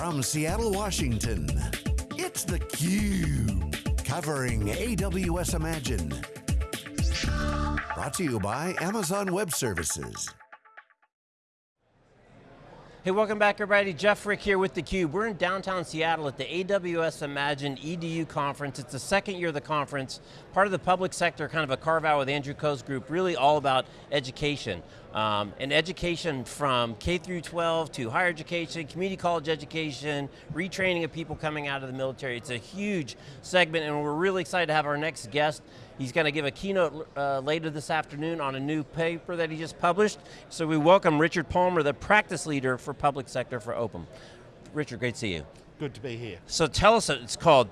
From Seattle, Washington, it's theCUBE. Covering AWS Imagine. Brought to you by Amazon Web Services. Hey, welcome back everybody. Jeff Frick here with theCUBE. We're in downtown Seattle at the AWS Imagine EDU conference. It's the second year of the conference, part of the public sector, kind of a carve out with Andrew Ko's group, really all about education. Um, and education from K through 12 to higher education, community college education, retraining of people coming out of the military. It's a huge segment and we're really excited to have our next guest. He's going to give a keynote uh, later this afternoon on a new paper that he just published. So we welcome Richard Palmer, the practice leader for public sector for Ovum. Richard, great to see you. Good to be here. So tell us, it's called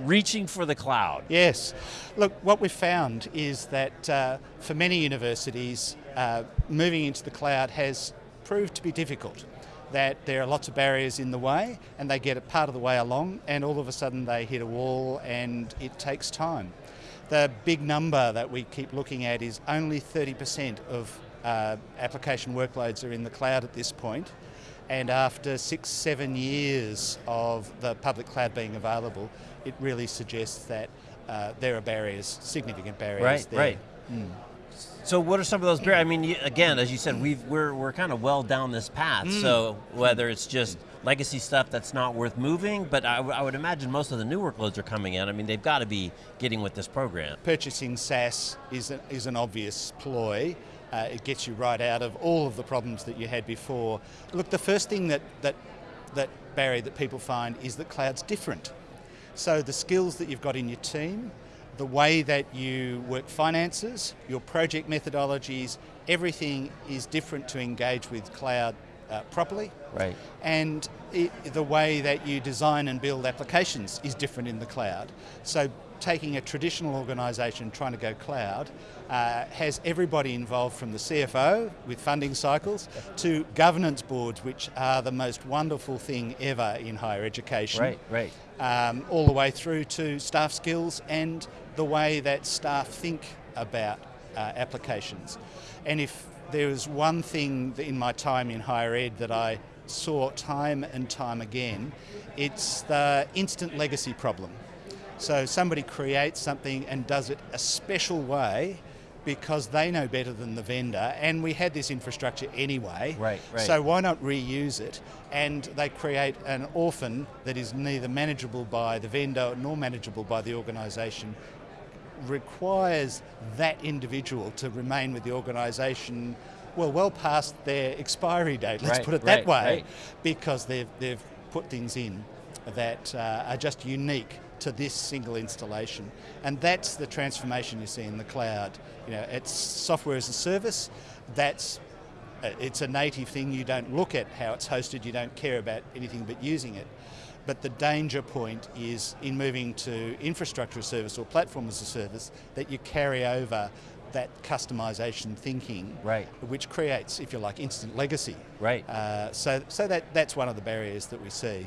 Reaching for the Cloud. Yes. Look, what we've found is that uh, for many universities, uh, moving into the cloud has proved to be difficult. That there are lots of barriers in the way and they get a part of the way along and all of a sudden they hit a wall and it takes time. The big number that we keep looking at is only 30% of uh, application workloads are in the cloud at this point and after six, seven years of the public cloud being available, it really suggests that uh, there are barriers, significant barriers right, there. Right, mm. So what are some of those barriers? I mean, again, as you said, we are we're, we're kind of well down this path. Mm. So whether it's just legacy stuff that's not worth moving, but I, I would imagine most of the new workloads are coming in. I mean, they've got to be getting with this program. Purchasing SaaS is, a, is an obvious ploy. Uh, it gets you right out of all of the problems that you had before. Look, the first thing that, that, that barrier that people find is that cloud's different. So the skills that you've got in your team, the way that you work finances, your project methodologies, everything is different to engage with cloud uh, properly. Right. And it, the way that you design and build applications is different in the cloud. So taking a traditional organisation trying to go cloud uh, has everybody involved from the CFO with funding cycles to governance boards, which are the most wonderful thing ever in higher education. Right, right. Um, all the way through to staff skills and the way that staff think about uh, applications. And if there was one thing in my time in higher ed that I saw time and time again, it's the instant legacy problem. So somebody creates something and does it a special way because they know better than the vendor and we had this infrastructure anyway. Right, right. So why not reuse it? And they create an orphan that is neither manageable by the vendor nor manageable by the organisation requires that individual to remain with the organisation well, well past their expiry date, let's right, put it that right, way, because they've, they've put things in that uh, are just unique to this single installation. And that's the transformation you see in the cloud. You know, it's software as a service, that's uh, it's a native thing, you don't look at how it's hosted, you don't care about anything but using it. But the danger point is in moving to infrastructure as a service or platform as a service that you carry over that customization thinking, right. which creates, if you like, instant legacy. Right. Uh, so, so that, that's one of the barriers that we see.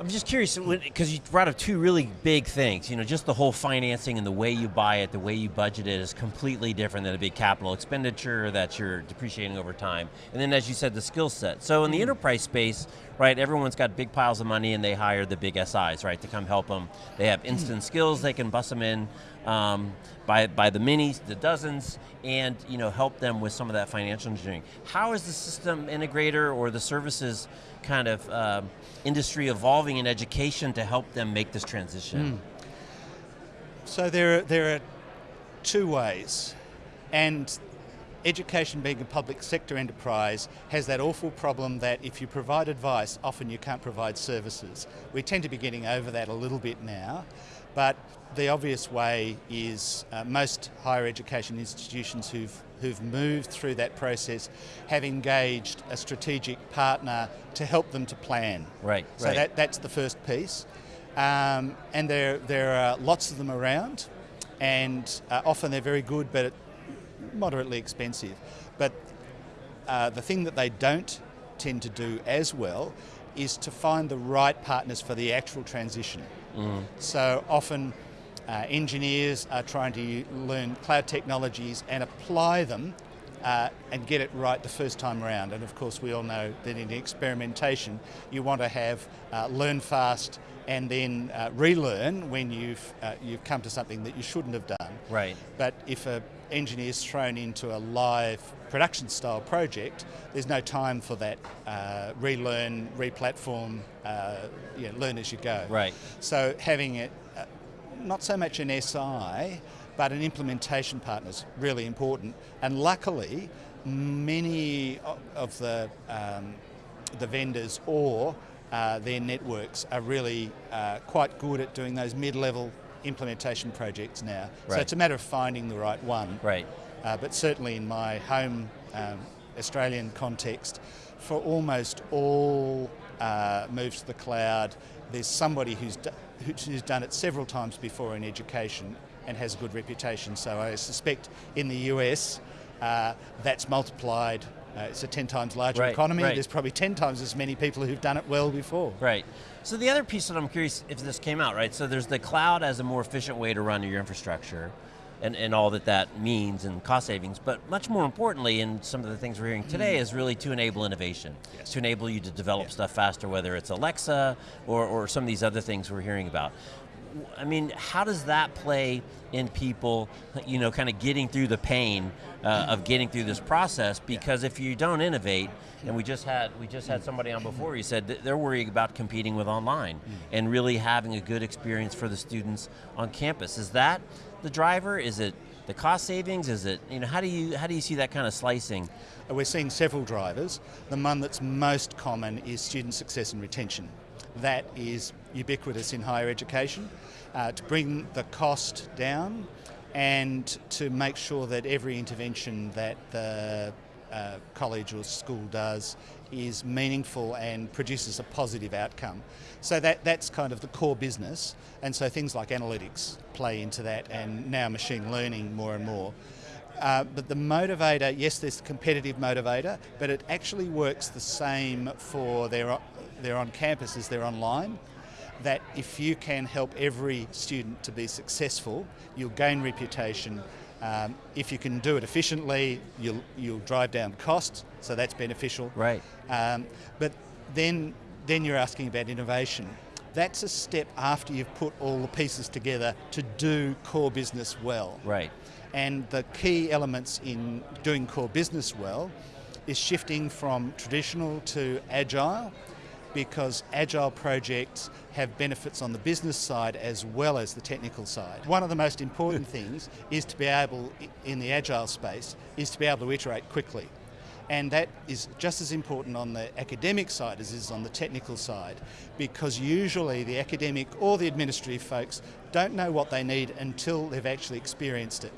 I'm just curious, because you brought up two really big things. You know, just the whole financing and the way you buy it, the way you budget it is completely different than a big capital expenditure that you're depreciating over time. And then as you said, the skill set. So in the mm. enterprise space, right, everyone's got big piles of money and they hire the big SIs, right, to come help them. They have instant mm. skills, they can bust them in um, by, by the minis, the dozens, and you know, help them with some of that financial engineering. How is the system integrator or the services kind of um, industry evolving in education to help them make this transition? Mm. So there are, there are two ways, and education being a public sector enterprise has that awful problem that if you provide advice, often you can't provide services. We tend to be getting over that a little bit now, but the obvious way is uh, most higher education institutions who've, who've moved through that process have engaged a strategic partner to help them to plan. Right, So right. That, that's the first piece. Um, and there, there are lots of them around and uh, often they're very good but moderately expensive. But uh, the thing that they don't tend to do as well is to find the right partners for the actual transition. Mm. So often uh, engineers are trying to learn cloud technologies and apply them uh, and get it right the first time around. And of course, we all know that in experimentation, you want to have uh, learn fast and then uh, relearn when you've uh, you've come to something that you shouldn't have done. Right. But if an engineer is thrown into a live production style project, there's no time for that uh, relearn, replatform, uh, you know, learn as you go. Right. So having it, not so much an SI, but an implementation partner is really important. And luckily, many of the um, the vendors or uh, their networks are really uh, quite good at doing those mid-level implementation projects now. Right. So it's a matter of finding the right one. Right. Uh, but certainly in my home um, Australian context, for almost all uh, moves to the cloud, there's somebody who's, who's done it several times before in education and has a good reputation. So I suspect in the US, uh, that's multiplied. Uh, it's a 10 times larger Right, economy. right. There's probably 10 times as many people who've done it well before. Right. So the other piece that I'm curious if this came out, right? So there's the cloud as a more efficient way to run your infrastructure and, and all that that means and cost savings, but much more importantly, and some of the things we're hearing today, is really to enable innovation, Yes. to enable you to develop Yeah. stuff faster, whether it's Alexa or, or some of these other things we're hearing about. I mean, how does that play in people, you know, kind of getting through the pain uh, of getting through this process? Because if you don't innovate, and we just had we just had somebody on before, he said they're worried about competing with online and really having a good experience for the students on campus. Is that the driver? Is it the cost savings? Is it you know how do you how do you see that kind of slicing? We're seeing several drivers. The one that's most common is student success and retention. That is ubiquitous in higher education uh, to bring the cost down and to make sure that every intervention that the uh, college or school does is meaningful and produces a positive outcome. So that, that's kind of the core business, and so things like analytics play into that, and now machine learning more and more. Uh, but the motivator, yes, there's the competitive motivator, but it actually works the same for their, their on campus as their online. That if you can help every student to be successful, you'll gain reputation. Um, if you can do it efficiently, you'll, you'll drive down costs, so that's beneficial. Right. Um, but then, then you're asking about innovation. That's a step after you've put all the pieces together to do core business well. Right. And the key elements in doing core business well is shifting from traditional to agile because agile projects have benefits on the business side as well as the technical side. One of the most important things is to be able, in the agile space, is to be able to iterate quickly. And that is just as important on the academic side as it is on the technical side, because usually the academic or the administrative folks don't know what they need until they've actually experienced it.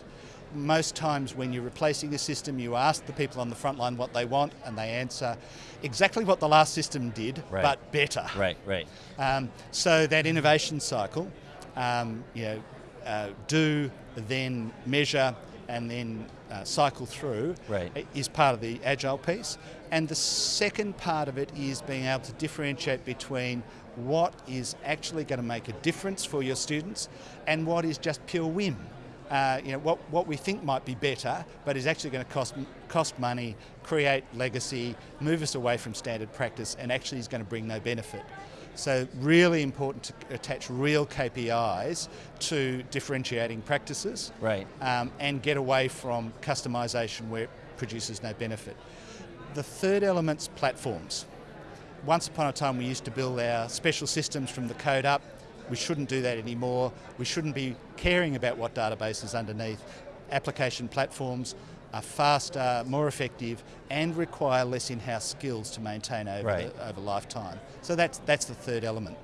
Most times when you're replacing a system, you ask the people on the front line what they want, and they answer exactly what the last system did, Right. but better. Right. Right. Um, so that innovation cycle, um, you know, uh, do, then measure, and then uh, cycle through Right. is part of the agile piece. And the second part of it is being able to differentiate between what is actually going to make a difference for your students and what is just pure whim. Uh, you know, what, what we think might be better, but is actually going to cost, cost money, create legacy, move us away from standard practice, and actually is going to bring no benefit. So really important to attach real KPIs to differentiating practices Right. um, and get away from customization where it produces no benefit. The third element's platforms. Once upon a time, we used to build our special systems from the code up. We shouldn't do that anymore. We shouldn't be caring about what database is underneath. Application platforms are faster, more effective, and require less in-house skills to maintain over, Right. the, over lifetime. So that's, that's the third element.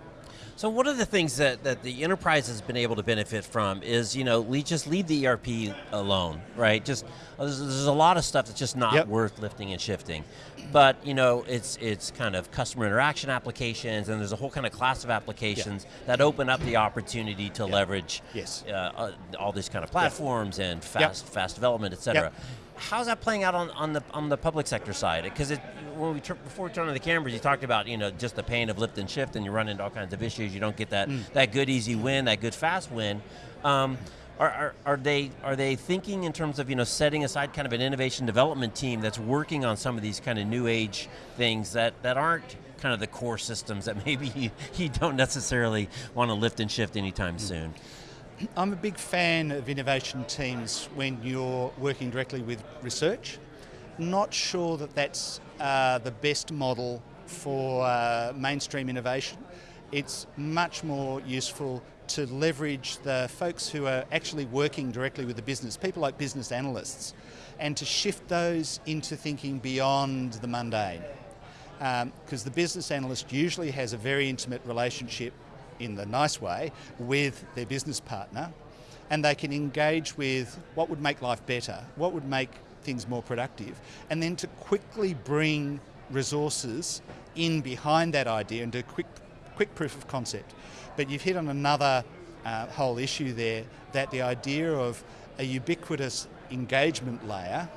So one of the things that, that the enterprise has been able to benefit from is, you know, just leave the ERP alone, right? Just there's, there's a lot of stuff that's just not Yep. worth lifting and shifting. But you know, it's it's kind of customer interaction applications, and there's a whole kind of class of applications that open up the opportunity to leverage Yes. uh, uh, all these kind of platforms and fast fast development, et cetera. How's that playing out on, on the on the public sector side? Because it when we before we turned on the cameras, you talked about you know just the pain of lift and shift, and you run into all kinds of issues. You don't get that that good easy win, that good fast win. Um, Are, are, are, they are they thinking in terms of you know setting aside kind of an innovation development team that's working on some of these kind of new age things that, that aren't kind of the core systems that maybe you, you don't necessarily want to lift and shift anytime soon? I'm a big fan of innovation teams when you're working directly with research. Not sure that that's uh, the best model for uh, mainstream innovation. It's much more useful to leverage the folks who are actually working directly with the business, people like business analysts, and to shift those into thinking beyond the mundane. Because um, the business analyst usually has a very intimate relationship in the nice way with their business partner and they can engage with what would make life better, what would make things more productive, and then to quickly bring resources in behind that idea and do quick, quick proof of concept. But you've hit on another uh, whole issue there, that the idea of a ubiquitous engagement layer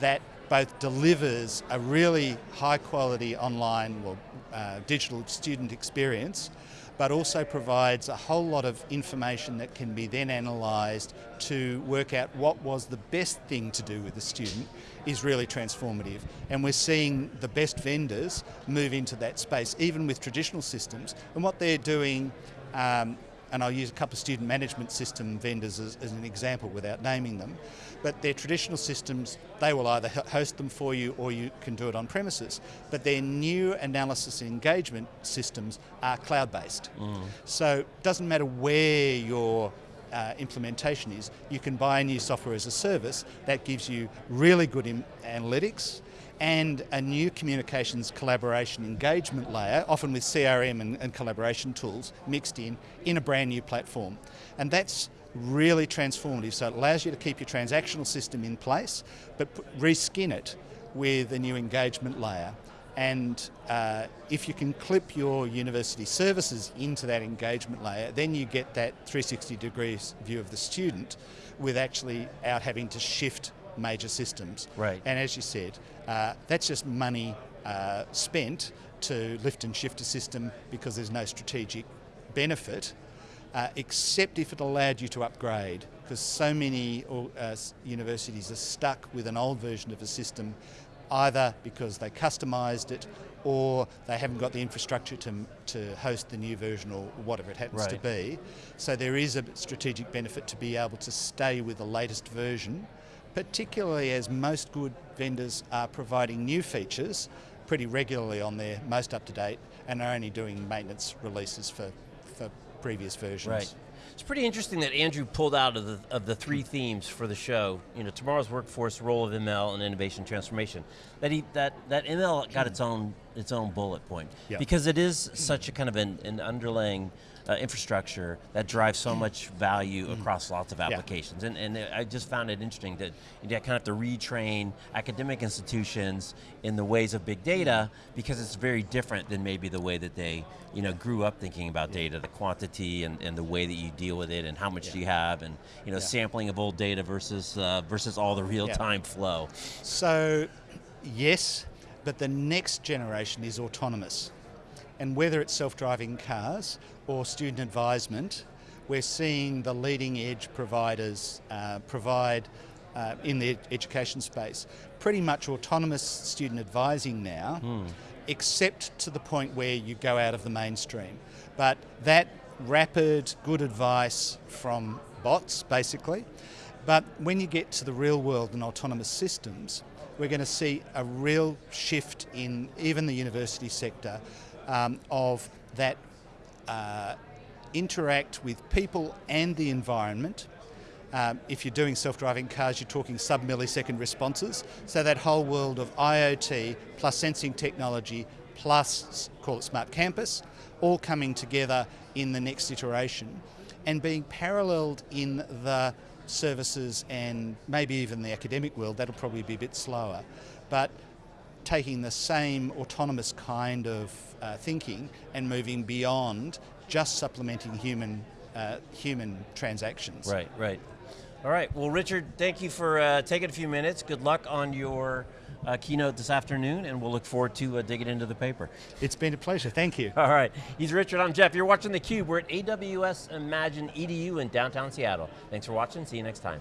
that both delivers a really high quality online or uh, digital student experience but also provides a whole lot of information that can be then analysed to work out what was the best thing to do with the student is really transformative. And we're seeing the best vendors move into that space, even with traditional systems. And what they're doing um, and I'll use a couple of student management system vendors as, as, an example without naming them, but their traditional systems, they will either host them for you or you can do it on premises. But their new analysis and engagement systems are cloud-based. Mm. So it doesn't matter where your uh, implementation is, you can buy a new software as a service that gives you really good analytics, and a new communications collaboration engagement layer, often with CRM and, and, collaboration tools mixed in, in a brand new platform. And that's really transformative. So it allows you to keep your transactional system in place, but reskin it with a new engagement layer. And uh, if you can clip your university services into that engagement layer, then you get that 360 degrees view of the student with actually out having to shift major systems. Right. And as you said, uh, that's just money uh, spent to lift and shift a system because there's no strategic benefit, uh, except if it allowed you to upgrade, because so many uh, universities are stuck with an old version of a system, either because they customised it or they haven't got the infrastructure to, to host the new version or whatever it happens right. to be. So there is a strategic benefit to be able to stay with the latest version particularly as most good vendors are providing new features pretty regularly on their most up-to-date and are only doing maintenance releases for, for previous versions. Right. It's pretty interesting that Andrew pulled out of the, of the three themes for the show, you know, tomorrow's workforce, role of ML, and innovation transformation. That he that that ML got its own its own bullet point because it is such a kind of an, an underlying uh, infrastructure that drives so much value mm. across lots of applications. Yeah. And, and I just found it interesting that you kind of have to retrain academic institutions in the ways of big data because it's very different than maybe the way that they you know, grew up thinking about yeah. data, the quantity and, and the way that you deal with it and how much yeah. do you have and you know, sampling of old data versus, uh, versus all the real-time flow. So, yes, but the next generation is autonomous. And whether it's self-driving cars or student advisement, we're seeing the leading edge providers uh, provide uh, in the education space pretty much autonomous student advising now, mm. except to the point where you go out of the mainstream. But that rapid, good advice from bots, basically. But when you get to the real world and autonomous systems, we're going to see a real shift in even the university sector um, of that uh, interact with people and the environment. Um, if you're doing self-driving cars, you're talking sub-millisecond responses. So that whole world of IoT plus sensing technology plus, call it smart campus, all coming together in the next iteration and being paralleled in the services and maybe even the academic world, that'll probably be a bit slower. But taking the same autonomous kind of uh, thinking and moving beyond just supplementing human uh, human transactions. Right, right. All right, well Richard, thank you for uh, taking a few minutes. Good luck on your uh, keynote this afternoon, and we'll look forward to uh, digging into the paper. It's been a pleasure, thank you. All right, he's Richard, I'm Jeff. You're watching theCUBE. We're at AWS Imagine EDU in downtown Seattle. Thanks for watching, see you next time.